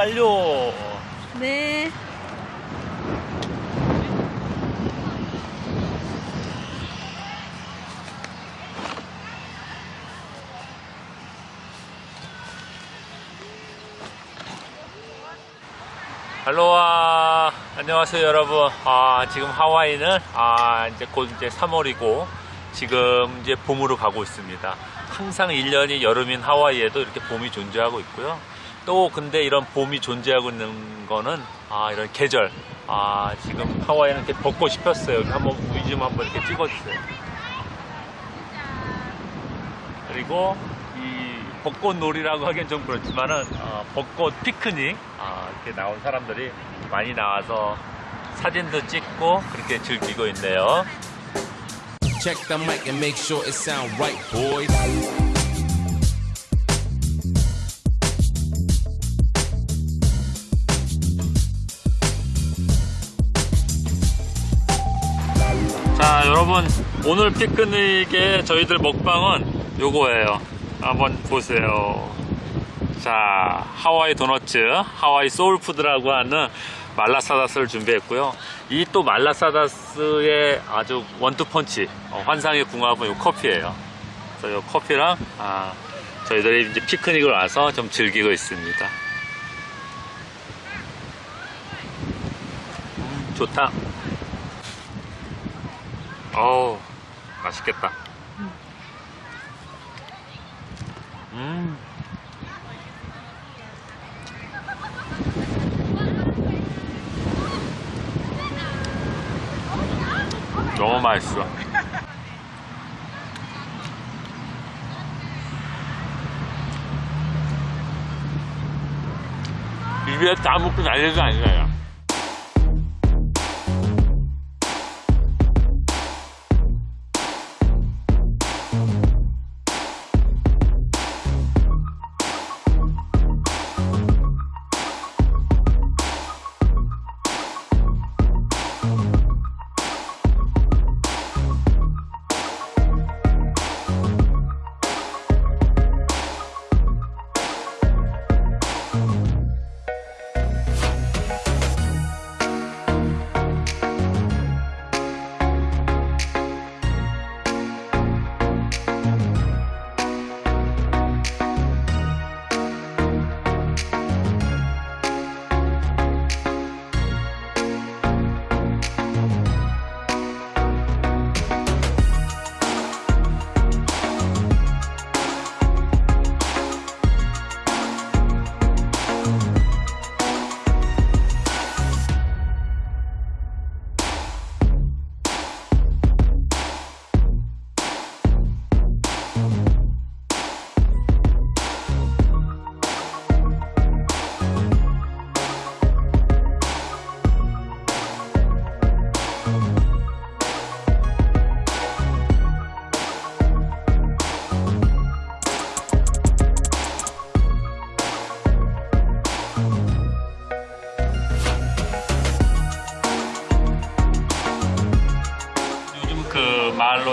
완료. 네. 할로와 안녕하세요 여러분 아 지금 하와이는 아 이제 곧 이제 3월이고 지금 이제 봄으로 가고 있습니다 항상 1년이 여름인 하와이에도 이렇게 봄이 존재하고 있고요 또 근데 이런 봄이 존재하고 있는 거는 아 이런 계절 아 지금 하와이는 이렇게 벚꽃이 폈어요 여기 한번 우이 좀 한번 이렇게 찍어주세요 그리고 이 벚꽃 놀이라고 하기엔 좀 그렇지만은 어, 벚꽃 피크닉 아, 이렇게 나온 사람들이 많이 나와서 사진도 찍고 그렇게 즐기고 있네요. Check the mic and make sure it sound right, boys. 자 여러분 오늘 피크닉의 저희들 먹방은 요거예요. 한번 보세요. 자 하와이 도너츠 하와이 소울푸드라고 하는 말라사다스를 준비했고요 이 또 말라사다스의 아주 원투펀치 어, 환상의 궁합은 요 커피예요 그래서 요 커피랑 아, 저희들이 이제 피크닉을 와서 좀 즐기고 있습니다 음, 좋다 어우 맛있겠다 음 너무 맛있어. 입에 다 먹고 난리가 아니에요.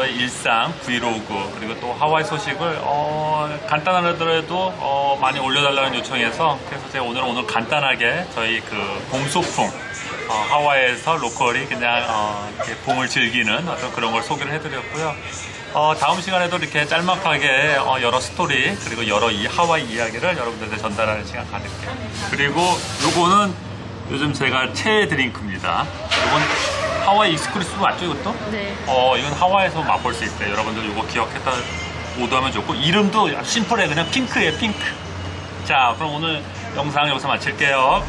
일상 브이로그 그리고 또 하와이 소식을 어, 간단하더라도 어, 많이 올려달라는 요청에서 그래서 제가 오늘 오늘 간단하게 저희 그 봄소풍 어, 하와이에서 local이 그냥 어, 봄을 즐기는 어떤 그런 걸 소개를 해드렸고요. 어, 다음 시간에도 이렇게 짤막하게 어, 여러 스토리 그리고 여러 이 하와이 이야기를 여러분들한테 전달하는 시간 가질게요. 그리고 요거는 요즘 제가 최애 드링크입니다. 요건 하와이 exclusive 맞죠 이것도? 네. 어 이건 하와이에서 맛볼 수 있대요 여러분들 이거 기억했다 오더하면 좋고. 이름도 심플해. 그냥 핑크예요 핑크. 자 그럼 오늘 영상 여기서 마칠게요